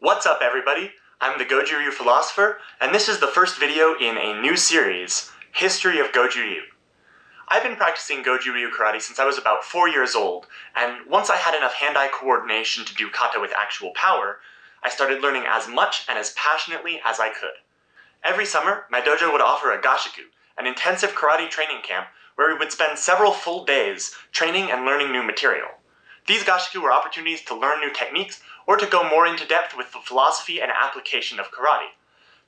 What's up everybody? I'm the Goju Ryu Philosopher, and this is the first video in a new series, History of Goju Ryu. I've been practicing Goju Ryu karate since I was about 4 years old, and once I had enough hand-eye coordination to do kata with actual power, I started learning as much and as passionately as I could. Every summer, my dojo would offer a gasshuku, an intensive karate training camp where we would spend several full days training and learning new material. These gasshuku were opportunities to learn new techniques or to go more into depth with the philosophy and application of karate.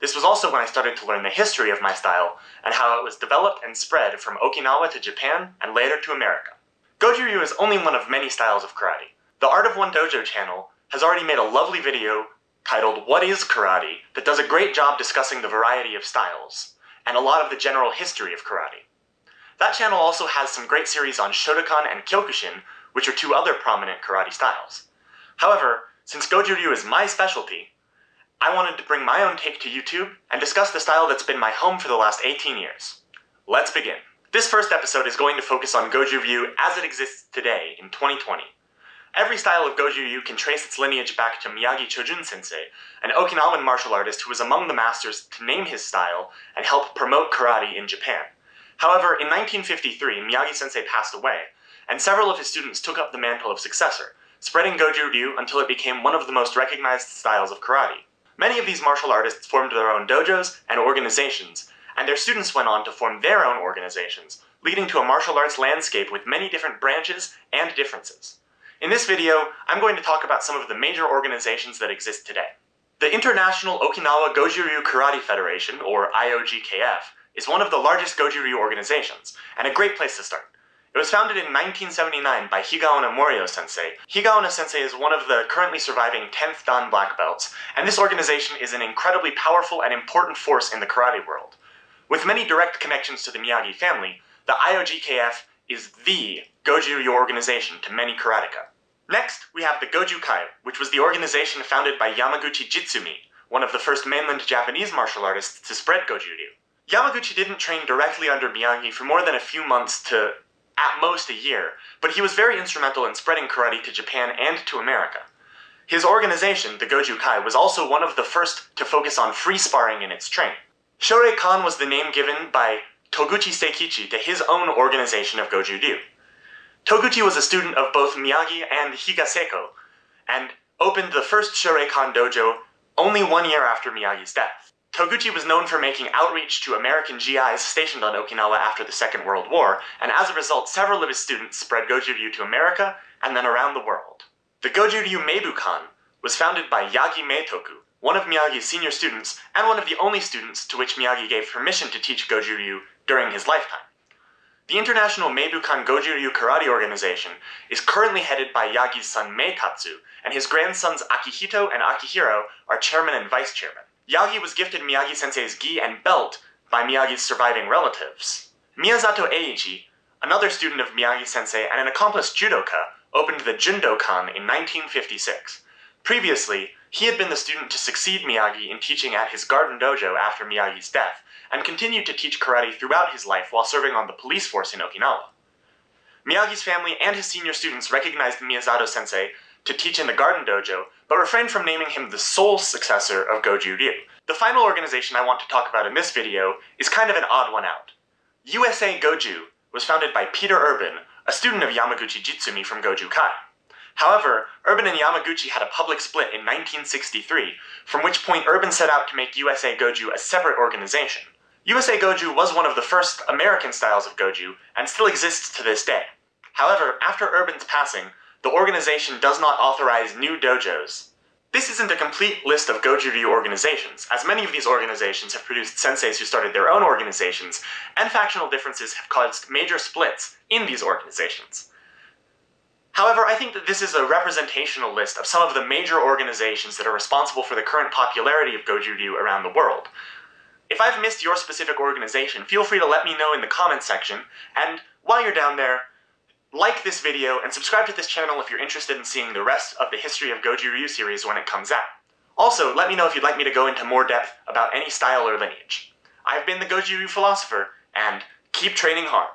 This was also when I started to learn the history of my style and how it was developed and spread from Okinawa to Japan and later to America. Goju Ryu is only one of many styles of karate. The Art of One Dojo channel has already made a lovely video titled What is Karate that does a great job discussing the variety of styles and a lot of the general history of karate. That channel also has some great series on Shotokan and Kyokushin, which are two other prominent karate styles. However, since Goju Ryu is my specialty, I wanted to bring my own take to YouTube and discuss the style that's been my home for the last 18 years. Let's begin. This first episode is going to focus on Goju Ryu as it exists today in 2020. Every style of Goju Ryu can trace its lineage back to Miyagi Chojun sensei, an Okinawan martial artist who was among the masters to name his style and help promote karate in Japan. However, in 1953, Miyagi sensei passed away, and several of his students took up the mantle of successor, spreading Goju Ryu until it became one of the most recognized styles of karate. Many of these martial artists formed their own dojos and organizations, and their students went on to form their own organizations, leading to a martial arts landscape with many different branches and differences. In this video, I'm going to talk about some of the major organizations that exist today. The International Okinawa Goju Ryu Karate Federation, or IOGKF, is one of the largest Goju Ryu organizations, and a great place to start. It was founded in 1979 by Higaonna Morio sensei. Higaonna sensei is one of the currently surviving 10th Dan black belts, and this organization is an incredibly powerful and important force in the karate world. With many direct connections to the Miyagi family, the IOGKF is THE Goju Ryu organization to many karateka. Next, we have the Goju Kai, which was the organization founded by Yamaguchi Jitsumi, one of the first mainland Japanese martial artists to spread Goju Ryu. Yamaguchi didn't train directly under Miyagi for more than a few months to at most a year, but he was very instrumental in spreading karate to Japan and to America. His organization, the Goju Kai, was also one of the first to focus on free sparring in its training. Shoreikan was the name given by Toguchi Seikichi to his own organization of Goju Ryu. Toguchi was a student of both Miyagi and Higaseko, and opened the first Shoreikan dojo only one year after Miyagi's death. Toguchi was known for making outreach to American GIs stationed on Okinawa after the Second World War, and as a result, several of his students spread Goju Ryu to America and then around the world. The Goju Ryu Meibukan was founded by Yagi Meitoku, one of Miyagi's senior students, and one of the only students to which Miyagi gave permission to teach Goju Ryu during his lifetime. The International Meibukan Goju Ryu Karate Organization is currently headed by Yagi's son Meitatsu, and his grandsons Akihito and Akihiro are chairman and vice chairman. Yagi was gifted Miyagi-sensei's gi and belt by Miyagi's surviving relatives. Miyazato Eiichi, another student of Miyagi-sensei and an accomplished judoka, opened the Jundokan in 1956. Previously, he had been the student to succeed Miyagi in teaching at his garden dojo after Miyagi's death, and continued to teach karate throughout his life while serving on the police force in Okinawa. Miyagi's family and his senior students recognized Miyazato sensei to teach in the Garden Dojo, but refrained from naming him the sole successor of Goju Ryu. The final organization I want to talk about in this video is kind of an odd one out. USA Goju was founded by Peter Urban, a student of Yamaguchi Jitsumi from Goju Kai. However, Urban and Yamaguchi had a public split in 1963, from which point Urban set out to make USA Goju a separate organization. USA Goju was one of the first American styles of Goju, and still exists to this day. However, after Urban's passing, the organization does not authorize new dojos. This isn't a complete list of Goju Ryu organizations, as many of these organizations have produced senseis who started their own organizations, and factional differences have caused major splits in these organizations. However, I think that this is a representational list of some of the major organizations that are responsible for the current popularity of Goju Ryu around the world. If I've missed your specific organization, feel free to let me know in the comments section, and while you're down there, like this video, and subscribe to this channel if you're interested in seeing the rest of the History of Goju Ryu series when it comes out. Also, let me know if you'd like me to go into more depth about any style or lineage. I've been the Goju Ryu Philosopher, and keep training hard.